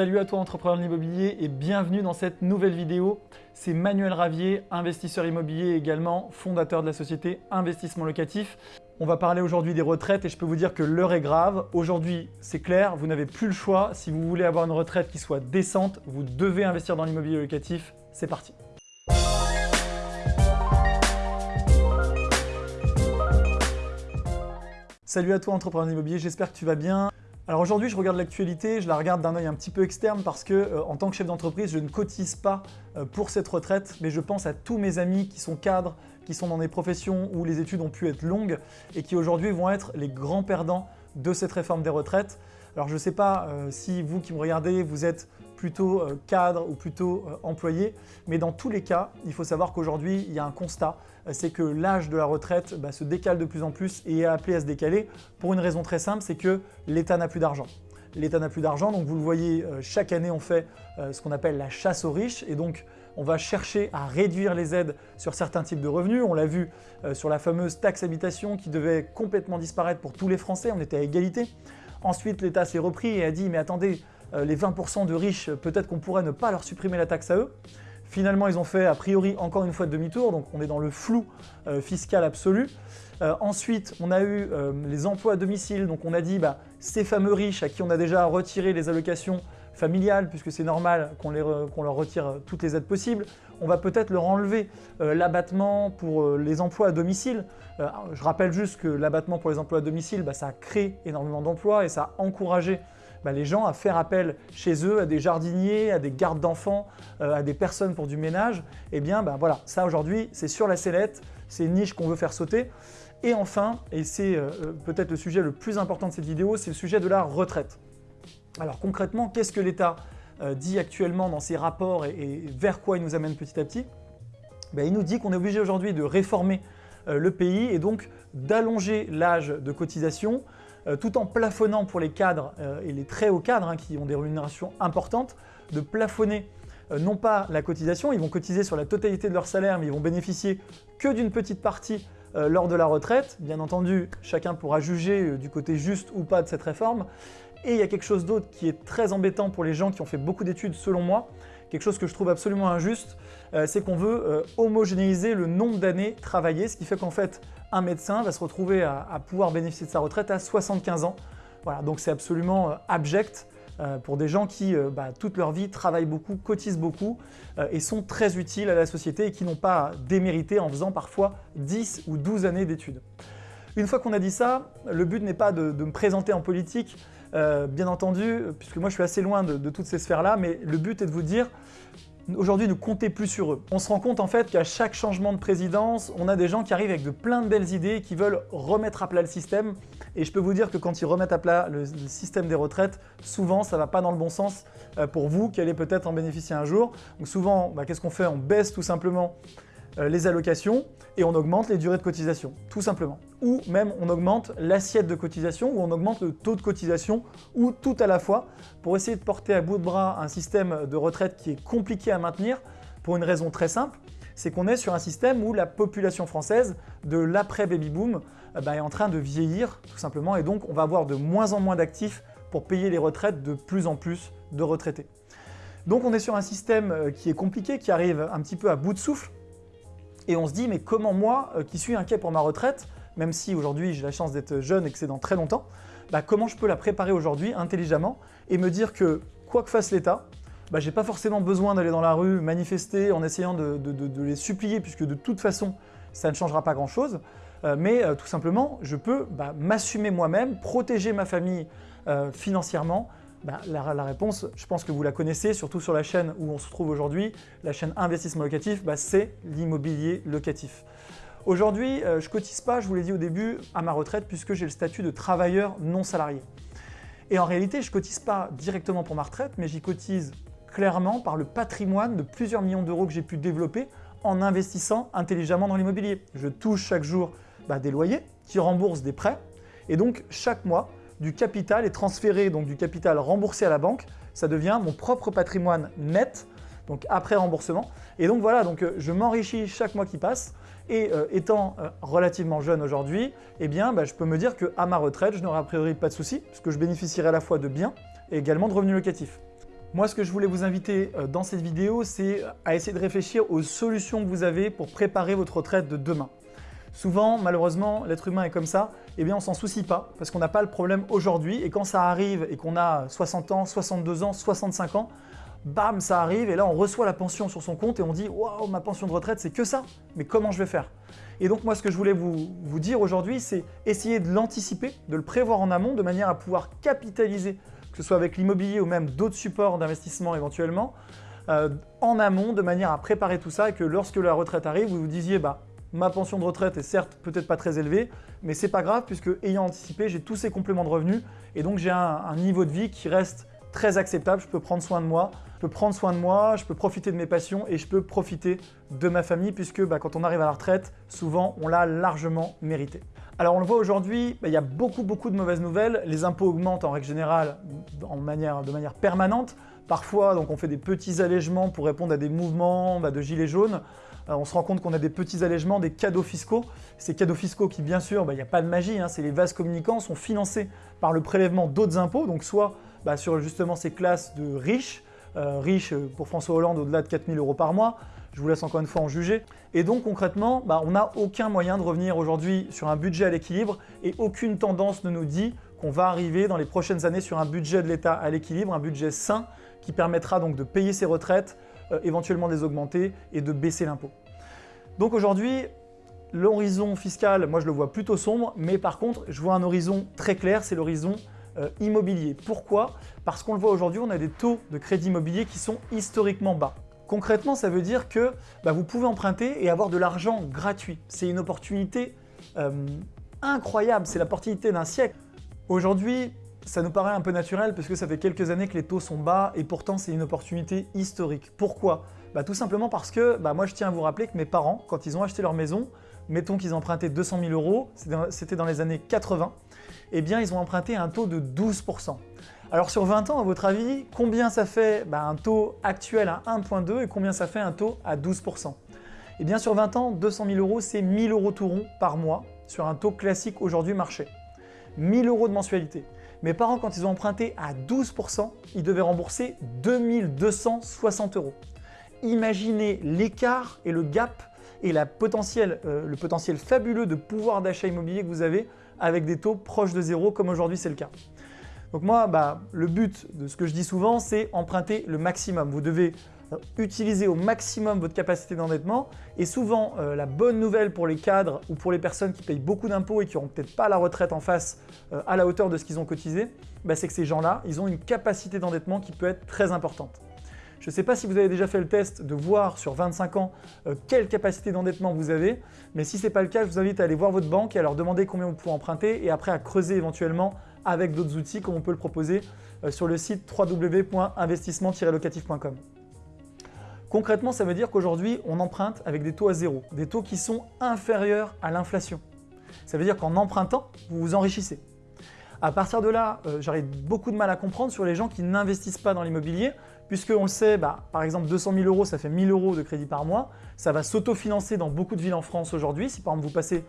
Salut à toi entrepreneur de l'immobilier et bienvenue dans cette nouvelle vidéo. C'est Manuel Ravier, investisseur immobilier également fondateur de la société Investissement Locatif. On va parler aujourd'hui des retraites et je peux vous dire que l'heure est grave. Aujourd'hui, c'est clair, vous n'avez plus le choix. Si vous voulez avoir une retraite qui soit décente, vous devez investir dans l'immobilier locatif. C'est parti Salut à toi entrepreneur de l'immobilier, j'espère que tu vas bien. Alors aujourd'hui, je regarde l'actualité, je la regarde d'un œil un petit peu externe parce que euh, en tant que chef d'entreprise, je ne cotise pas euh, pour cette retraite, mais je pense à tous mes amis qui sont cadres, qui sont dans des professions où les études ont pu être longues et qui aujourd'hui vont être les grands perdants de cette réforme des retraites. Alors je ne sais pas euh, si vous qui me regardez, vous êtes plutôt euh, cadre ou plutôt euh, employé, mais dans tous les cas, il faut savoir qu'aujourd'hui, il y a un constat, c'est que l'âge de la retraite bah, se décale de plus en plus et est appelé à se décaler pour une raison très simple, c'est que l'État n'a plus d'argent. L'État n'a plus d'argent, donc vous le voyez, chaque année on fait ce qu'on appelle la chasse aux riches et donc on va chercher à réduire les aides sur certains types de revenus. On l'a vu sur la fameuse taxe habitation qui devait complètement disparaître pour tous les Français, on était à égalité. Ensuite, l'État s'est repris et a dit « mais attendez, euh, les 20% de riches, peut-être qu'on pourrait ne pas leur supprimer la taxe à eux ». Finalement, ils ont fait a priori encore une fois demi-tour, donc on est dans le flou euh, fiscal absolu. Euh, ensuite, on a eu les emplois à domicile, donc on a dit bah, ces fameux riches à qui on a déjà retiré les allocations familiales, puisque c'est normal qu'on leur retire toutes les aides possibles, on va peut-être leur enlever l'abattement pour les emplois à domicile. je rappelle juste que l'abattement pour les emplois à domicile, bah, ça a créé énormément d'emplois et ça a encouragé bah, les gens à faire appel chez eux à des jardiniers, à des gardes d'enfants, euh, à des personnes pour du ménage, eh bien bah, voilà, ça aujourd'hui c'est sur la sellette, c'est une niche qu'on veut faire sauter. Et enfin, et c'est euh, euh, peut-être le sujet le plus important de cette vidéo, c'est le sujet de la retraite. Alors concrètement, qu'est-ce que l'État dit actuellement dans ses rapports et, vers quoi il nous amène petit à petit? Ben, Il nous dit qu'on est obligé aujourd'hui de réformer le pays et donc d'allonger l'âge de cotisation tout en plafonnant pour les cadres euh, et les très hauts cadres hein, qui ont des rémunérations importantes, de plafonner euh, non pas la cotisation, ils vont cotiser sur la totalité de leur salaire, mais ils vont bénéficier que d'une petite partie lors de la retraite. Bien entendu, chacun pourra juger du côté juste ou pas de cette réforme. Et il y a quelque chose d'autre qui est très embêtant pour les gens qui ont fait beaucoup d'études selon moi, quelque chose que je trouve absolument injuste, c'est qu'on veut homogénéiser le nombre d'années travaillées, ce qui fait qu'en fait, un médecin va se retrouver à, pouvoir bénéficier de sa retraite à 75 ans. Voilà, donc c'est absolument euh, abject euh, pour des gens qui, euh, bah, toute leur vie, travaillent beaucoup, cotisent beaucoup et sont très utiles à la société et qui n'ont pas démérité en faisant parfois 10 ou 12 années d'études. Une fois qu'on a dit ça, le but n'est pas de, me présenter en politique, bien entendu, puisque moi je suis assez loin de, toutes ces sphères-là, mais le but est de vous dire Aujourd'hui, ne comptez plus sur eux. On se rend compte en fait qu'à chaque changement de présidence, on a des gens qui arrivent avec de plein de belles idées qui veulent remettre à plat le système. Et je peux vous dire que quand ils remettent à plat le, système des retraites, souvent ça ne va pas dans le bon sens euh, pour vous qui allez peut-être en bénéficier un jour. Donc souvent, bah, qu'est-ce qu'on fait? On baisse tout simplement euh, les allocations et on augmente les durées de cotisation, tout simplement. Ou même on augmente l'assiette de cotisation ou on augmente le taux de cotisation ou tout à la fois pour essayer de porter à bout de bras un système de retraite qui est compliqué à maintenir pour une raison très simple, c'est qu'on est sur un système où la population française de l'après-baby-boom euh, bah, est en train de vieillir tout simplement et donc on va avoir de moins en moins d'actifs pour payer les retraites de plus en plus de retraités. Donc on est sur un système euh, qui est compliqué, qui arrive un petit peu à bout de souffle et on se dit, mais comment moi, euh, qui suis inquiet pour ma retraite, même si aujourd'hui j'ai la chance d'être jeune et que c'est dans très longtemps, bah, comment je peux la préparer aujourd'hui intelligemment et me dire que quoi que fasse l'État, bah, je n'ai pas forcément besoin d'aller dans la rue manifester en essayant de, les supplier puisque de toute façon ça ne changera pas grand chose, euh, mais euh, tout simplement je peux bah, m'assumer moi-même, protéger ma famille financièrement, bah, la, réponse, je pense que vous la connaissez, surtout sur la chaîne où on se trouve aujourd'hui, la chaîne investissement locatif, bah, c'est l'immobilier locatif. Aujourd'hui, euh, je ne cotise pas, je vous l'ai dit au début, à ma retraite puisque j'ai le statut de travailleur non salarié. Et en réalité, je ne cotise pas directement pour ma retraite, mais j'y cotise clairement par le patrimoine de plusieurs millions d'euros que j'ai pu développer en investissant intelligemment dans l'immobilier. Je touche chaque jour bah, des loyers qui remboursent des prêts et donc chaque mois, du capital est transféré, donc du capital remboursé à la banque, ça devient mon propre patrimoine net, donc après remboursement. Et donc voilà, donc euh, je m'enrichis chaque mois qui passe et euh, étant euh, relativement jeune aujourd'hui, eh bien bah, je peux me dire qu'à ma retraite, je n'aurai a priori pas de soucis puisque je bénéficierai à la fois de biens et également de revenus locatifs. Moi, ce que je voulais vous inviter dans cette vidéo, c'est à essayer de réfléchir aux solutions que vous avez pour préparer votre retraite de demain. Souvent, malheureusement, l'être humain est comme ça, eh bien on s'en soucie pas parce qu'on n'a pas le problème aujourd'hui et quand ça arrive et qu'on a 60 ans, 62 ans, 65 ans, bam, ça arrive et là on reçoit la pension sur son compte et on dit « Waouh, ma pension de retraite, c'est que ça Mais comment je vais faire ?» Et donc moi, ce que je voulais vous, dire aujourd'hui, c'est essayer de l'anticiper, de le prévoir en amont de manière à pouvoir capitaliser, que ce soit avec l'immobilier ou même d'autres supports d'investissement éventuellement, euh, en amont de manière à préparer tout ça et que lorsque la retraite arrive, vous vous disiez bah, ma pension de retraite est certes peut-être pas très élevée, mais c'est pas grave puisque ayant anticipé, j'ai tous ces compléments de revenus et donc j'ai un, niveau de vie qui reste très acceptable, je peux prendre soin de moi, je peux prendre soin de moi, je peux profiter de mes passions et je peux profiter de ma famille puisque bah, quand on arrive à la retraite, souvent on l'a largement mérité. Alors on le voit aujourd'hui, bah, il y a beaucoup beaucoup de mauvaises nouvelles, les impôts augmentent en règle générale de manière permanente, parfois donc on fait des petits allègements pour répondre à des mouvements bah, de gilets jaunes, on se rend compte qu'on a des petits allègements, des cadeaux fiscaux. Ces cadeaux fiscaux qui, bien sûr, bah, il n'y a pas de magie, hein, c'est les vases communicants, sont financés par le prélèvement d'autres impôts, donc soit bah, sur justement ces classes de riches, euh, riches euh, pour François Hollande au-delà de 4000 euros par mois, je vous laisse encore une fois en juger. Et donc concrètement, bah, on n'a aucun moyen de revenir aujourd'hui sur un budget à l'équilibre et aucune tendance ne nous dit qu'on va arriver dans les prochaines années sur un budget de l'État à l'équilibre, un budget sain qui permettra donc de payer ses retraites, éventuellement de les augmenter et de baisser l'impôt. Donc aujourd'hui, l'horizon fiscal, moi je le vois plutôt sombre, mais par contre, je vois un horizon très clair, c'est l'horizon euh, immobilier. Pourquoi? Parce qu'on le voit aujourd'hui, on a des taux de crédit immobilier qui sont historiquement bas. Concrètement, ça veut dire que bah, vous pouvez emprunter et avoir de l'argent gratuit. C'est une opportunité euh, incroyable, c'est l'opportunité d'un siècle. Aujourd'hui, ça nous paraît un peu naturel parce que ça fait quelques années que les taux sont bas et pourtant c'est une opportunité historique. Pourquoi? Bah, Tout simplement parce que bah, moi je tiens à vous rappeler que mes parents, quand ils ont acheté leur maison, mettons qu'ils empruntaient 200 000 euros, c'était dans les années 80, eh bien ils ont emprunté un taux de 12%. Alors sur 20 ans, à votre avis, combien ça fait bah, un taux actuel à 1.2 et combien ça fait un taux à 12% Eh bien sur 20 ans, 200 000 euros, c'est 1000 euros tout rond par mois sur un taux classique aujourd'hui marché. 1000 euros de mensualité. Mes parents, quand ils ont emprunté à 12%, ils devaient rembourser 2260 euros. Imaginez l'écart et le gap et euh, le potentiel fabuleux de pouvoir d'achat immobilier que vous avez avec des taux proches de zéro comme aujourd'hui c'est le cas. Donc moi, bah, le but de ce que je dis souvent, c'est emprunter le maximum. Vous devez euh, utiliser au maximum votre capacité d'endettement. Et souvent, euh, la bonne nouvelle pour les cadres ou pour les personnes qui payent beaucoup d'impôts et qui n'auront peut-être pas la retraite en face euh, à la hauteur de ce qu'ils ont cotisé, bah, c'est que ces gens-là, ils ont une capacité d'endettement qui peut être très importante. Je ne sais pas si vous avez déjà fait le test de voir sur 25 ans quelle capacité d'endettement vous avez, mais si ce n'est pas le cas, je vous invite à aller voir votre banque et à leur demander combien vous pouvez emprunter et après à creuser éventuellement avec d'autres outils comme on peut le proposer sur le site www.investissement-locatif.com. Concrètement, ça veut dire qu'aujourd'hui, on emprunte avec des taux à zéro, des taux qui sont inférieurs à l'inflation. Ça veut dire qu'en empruntant, vous vous enrichissez. À partir de là, euh, j'aurais beaucoup de mal à comprendre sur les gens qui n'investissent pas dans l'immobilier, puisqu'on le sait, bah, par exemple 200 000 euros, ça fait 1000 euros de crédit par mois. Ça va s'autofinancer dans beaucoup de villes en France aujourd'hui, si par exemple vous passez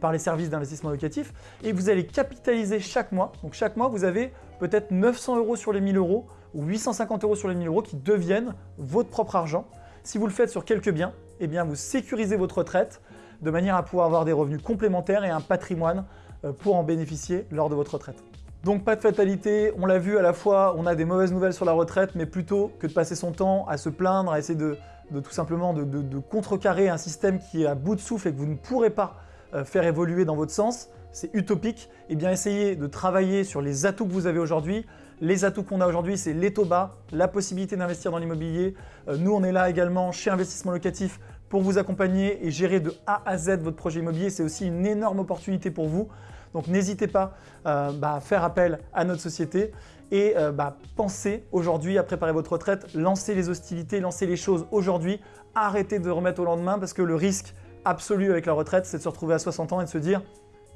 par les services d'investissement locatif, et vous allez capitaliser chaque mois. Donc chaque mois, vous avez peut-être 900 euros sur les 1000 euros ou 850 euros sur les 1000 euros qui deviennent votre propre argent. Si vous le faites sur quelques biens, eh bien vous sécurisez votre retraite de manière à pouvoir avoir des revenus complémentaires et un patrimoine euh, pour en bénéficier lors de votre retraite. Donc pas de fatalité, on l'a vu à la fois, on a des mauvaises nouvelles sur la retraite, mais plutôt que de passer son temps à se plaindre, à essayer de, tout simplement de, contrecarrer un système qui est à bout de souffle et que vous ne pourrez pas euh, faire évoluer dans votre sens, c'est utopique, et eh bien essayez de travailler sur les atouts que vous avez aujourd'hui. Les atouts qu'on a aujourd'hui, c'est les taux bas, la possibilité d'investir dans l'immobilier. Euh, nous, on est là également chez Investissement Locatif pour vous accompagner et gérer de A à Z votre projet immobilier. C'est aussi une énorme opportunité pour vous. Donc n'hésitez pas euh, bah, à faire appel à notre société et euh, bah, pensez aujourd'hui à préparer votre retraite, lancez les hostilités, lancez les choses aujourd'hui, arrêtez de remettre au lendemain parce que le risque absolu avec la retraite, c'est de se retrouver à 60 ans et de se dire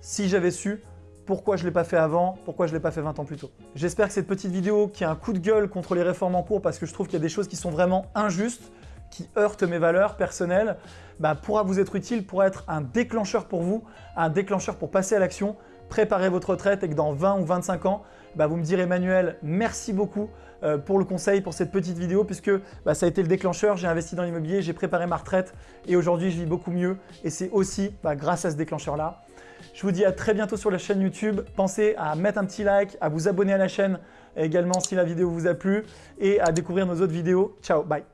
si j'avais su, pourquoi je ne l'ai pas fait avant, pourquoi je ne l'ai pas fait 20 ans plus tôt. J'espère que cette petite vidéo qui a un coup de gueule contre les réformes en cours parce que je trouve qu'il y a des choses qui sont vraiment injustes, qui heurtent mes valeurs personnelles, bah, pourra vous être utile, pourra être un déclencheur pour vous, un déclencheur pour passer à l'action, préparer votre retraite et que dans 20 ou 25 ans, bah, vous me direz Emmanuel, merci beaucoup euh, pour le conseil, pour cette petite vidéo, puisque bah, ça a été le déclencheur, j'ai investi dans l'immobilier, j'ai préparé ma retraite et aujourd'hui je vis beaucoup mieux et c'est aussi grâce à ce déclencheur-là. Je vous dis à très bientôt sur la chaîne YouTube. Pensez à mettre un petit like, à vous abonner à la chaîne également si la vidéo vous a plu et à découvrir nos autres vidéos. Ciao, bye